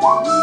Bye.